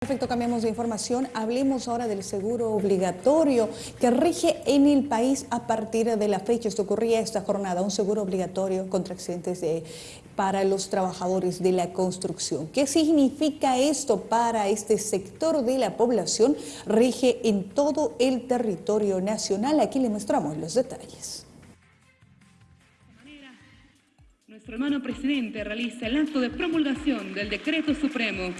Perfecto, cambiamos de información. Hablemos ahora del seguro obligatorio que rige en el país a partir de la fecha. Esto ocurría esta jornada, un seguro obligatorio contra accidentes de, para los trabajadores de la construcción. ¿Qué significa esto para este sector de la población? Rige en todo el territorio nacional. Aquí le mostramos los detalles. Nuestro hermano presidente realiza el acto de promulgación del decreto supremo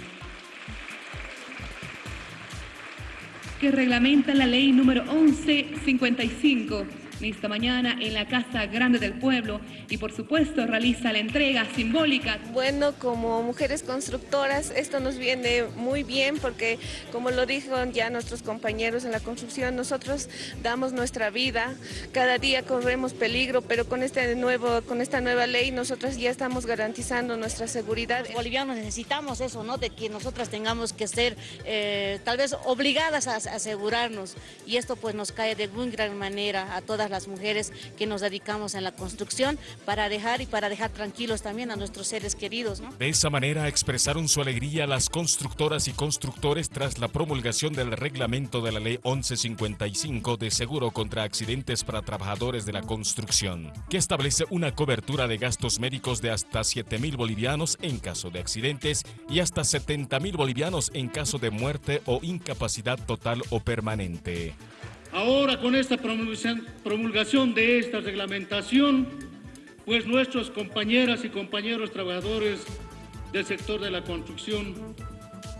que reglamenta la ley número 1155 esta mañana en la Casa Grande del Pueblo y por supuesto realiza la entrega simbólica. Bueno, como mujeres constructoras esto nos viene muy bien porque como lo dijeron ya nuestros compañeros en la construcción, nosotros damos nuestra vida, cada día corremos peligro, pero con, este nuevo, con esta nueva ley nosotras ya estamos garantizando nuestra seguridad. Los bolivianos necesitamos eso, ¿no? De que nosotras tengamos que ser eh, tal vez obligadas a asegurarnos y esto pues nos cae de muy gran manera a todas las mujeres que nos dedicamos en la construcción para dejar y para dejar tranquilos también a nuestros seres queridos. De esa manera expresaron su alegría las constructoras y constructores tras la promulgación del reglamento de la ley 1155 de seguro contra accidentes para trabajadores de la construcción, que establece una cobertura de gastos médicos de hasta 7 mil bolivianos en caso de accidentes y hasta 70 mil bolivianos en caso de muerte o incapacidad total o permanente. Ahora con esta promulgación de esta reglamentación, pues nuestros compañeras y compañeros trabajadores del sector de la construcción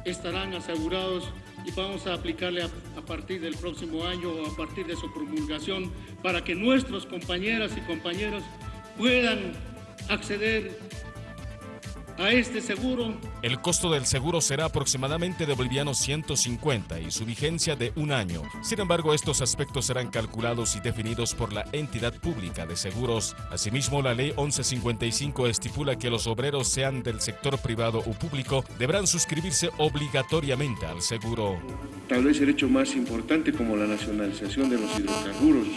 estarán asegurados y vamos a aplicarle a, partir del próximo año o a partir de su promulgación para que nuestros compañeras y compañeros puedan acceder a este seguro. El costo del seguro será aproximadamente de bolivianos 150 y su vigencia de un año. Sin embargo, estos aspectos serán calculados y definidos por la entidad pública de seguros. Asimismo, la ley 1155 estipula que los obreros, sean del sector privado o público, deberán suscribirse obligatoriamente al seguro. Tal vez el hecho más importante como la nacionalización de los hidrocarburos,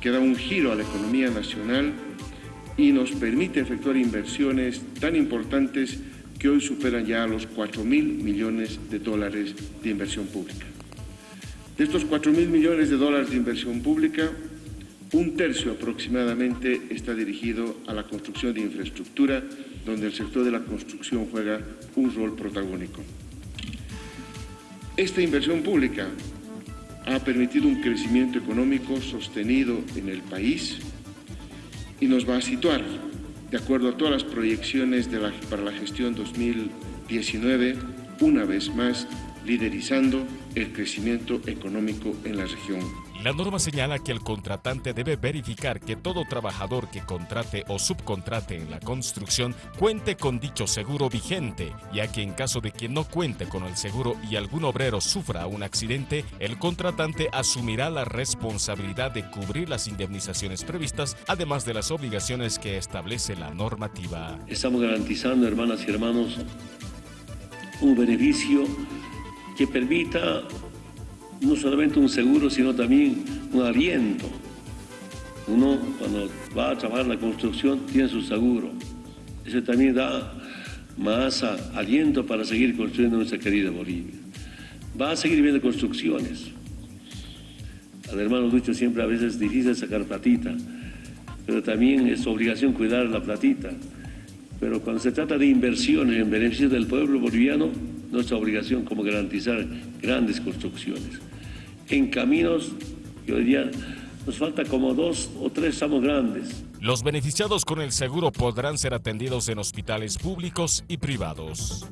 que da un giro a la economía nacional y nos permite efectuar inversiones tan importantes que hoy superan ya los 4 mil millones de dólares de inversión pública. De estos 4 mil millones de dólares de inversión pública, un tercio aproximadamente está dirigido a la construcción de infraestructura, donde el sector de la construcción juega un rol protagónico. Esta inversión pública ha permitido un crecimiento económico sostenido en el país, y nos va a situar, de acuerdo a todas las proyecciones la, para la gestión 2019, una vez más liderizando el crecimiento económico en la región. La norma señala que el contratante debe verificar que todo trabajador que contrate o subcontrate en la construcción cuente con dicho seguro vigente, ya que en caso de que no cuente con el seguro y algún obrero sufra un accidente, el contratante asumirá la responsabilidad de cubrir las indemnizaciones previstas, además de las obligaciones que establece la normativa. Estamos garantizando, hermanas y hermanos, un beneficio que permita no solamente un seguro, sino también un aliento. Uno cuando va a trabajar la construcción tiene su seguro. Eso también da más aliento para seguir construyendo nuestra querida Bolivia. Va a seguir viendo construcciones. Al hermano Lucho siempre a veces es difícil sacar platita, pero también es obligación cuidar la platita. Pero cuando se trata de inversiones en beneficio del pueblo boliviano, nuestra obligación como garantizar grandes construcciones. En caminos, yo diría, nos falta como dos o tres estamos grandes. Los beneficiados con el seguro podrán ser atendidos en hospitales públicos y privados.